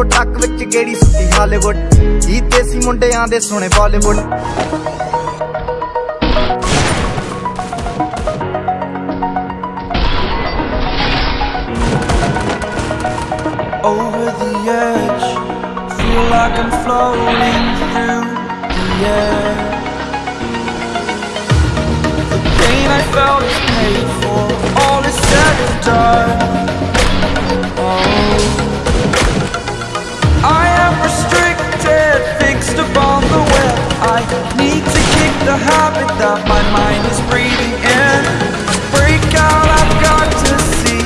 ਉਹ ਟੱਕ ਵਿੱਚ ਗੇੜੀ ਸੁੱਤੀ ਹਾਲੀਵੁੱਡ ਜੀਤੇ ਸੀ ਮੁੰਡਿਆਂ ਦੇ ਸੋਹਣੇ Bollywood over the edge. Feel like I'm floating through the air. The pain I felt is paid for, all is said and done. need to kick the habit that my mind is breathing in. Break out, I've got to see.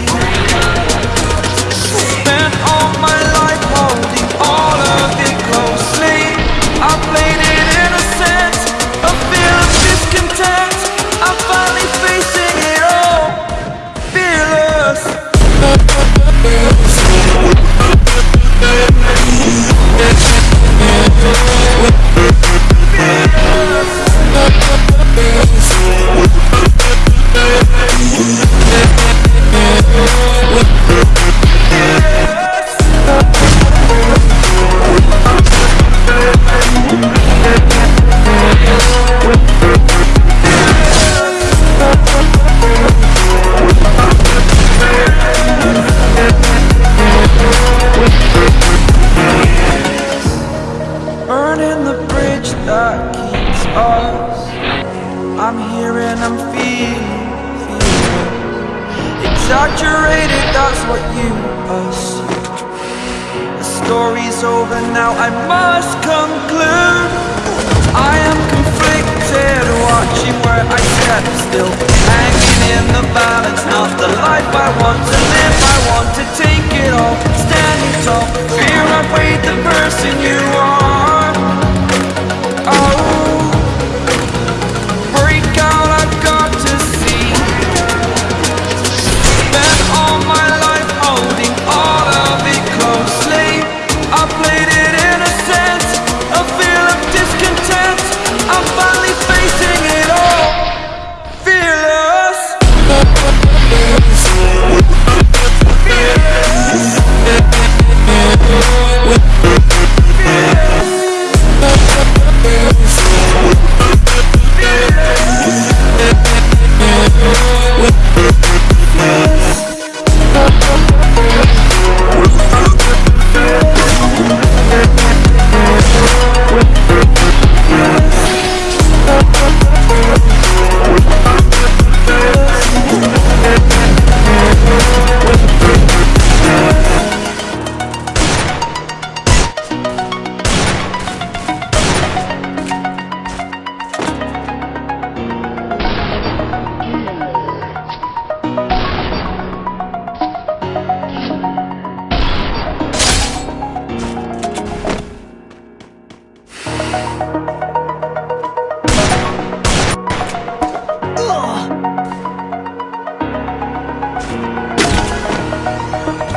Spent all my life holding all of it closely. I played it innocent, a feel of discontent. I'm finally facing it all, fearless. Burning that keeps us. I'm here and I'm feeling, feeling exaggerated. That's what you assume. The story's over now. I must conclude. I am conflicted, watching where I step still, hanging in the balance. Not the life I want to live.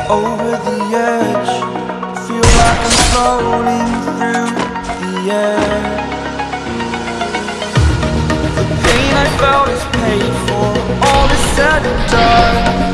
Over the edge Feel like I'm floating through the air. The pain I felt is paid for All is said and done.